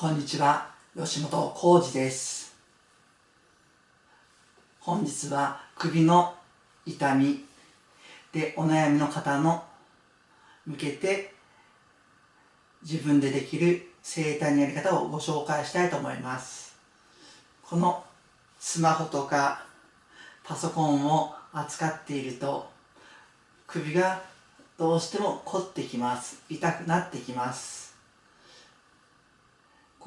こんにちは吉本浩二です。本日は首の痛みでお悩みの方の向けて自分でできる整体のやり方をご紹介したいと思います。このスマホとかパソコンを扱っていると首がどうしても凝ってきます。痛くなってきます。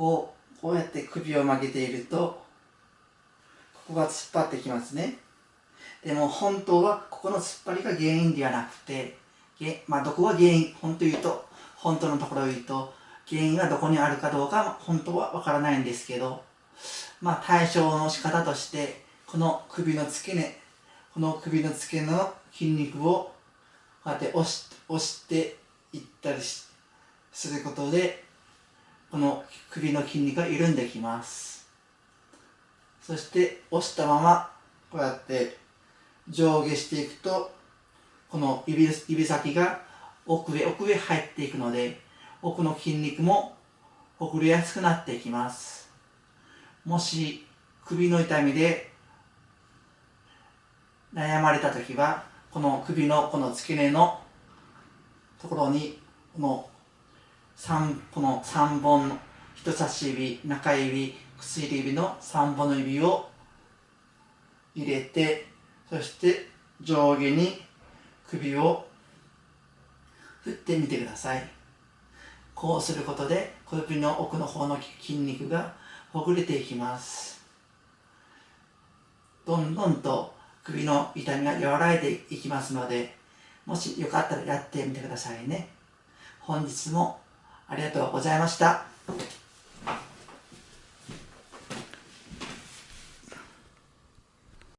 こうこうやって首を曲げているとここが突っ張ってきますね。でも本当はここの突っ張りが原因ではなくてまあどこが原因？本当言うと本当のところを言うと原因がどこにあるかどうか本当はわからないんですけどまあ対処の仕方としてこの首の付け根この首の付け根の筋肉をこうやって押し押していったりすることでこの首の筋肉が緩んできます。そして押したままこうやって上下していくとこの指指先が奥へ奥へ入っていくので奥の筋肉もほぐれやすくなっていきます。もし首の痛みで悩まれた時はこの首のこの付け根のところにこの3この3本の人差し指中指薬指の3本の指を入れてそして上下に首を振ってみてください。こうすることで小指の奥の方の筋肉がほぐれていきます。どんどんと首の痛みが和らいでいきますのでもしよかったらやってみてくださいね。本日もありがとうございました。